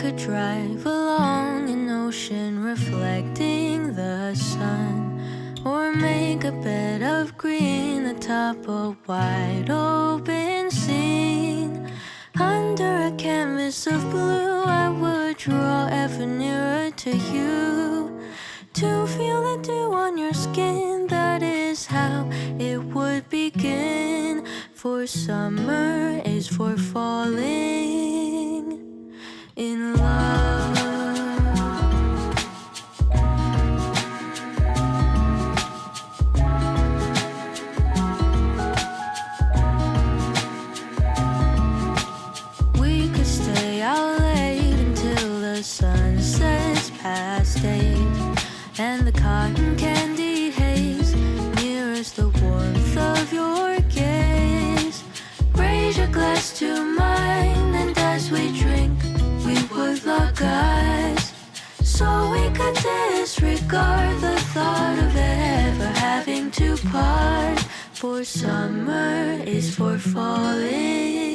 could drive along an ocean reflecting the sun, or make a bed of green atop a wide open scene. Under a canvas of blue, I would draw ever nearer to you. To feel the dew on your skin, that is how it would begin. For summer is for falling and the cotton candy haze mirrors the warmth of your gaze. Raise your glass to mine, and as we drink, we would lock eyes. So we could disregard the thought of ever having to part. For summer is for falling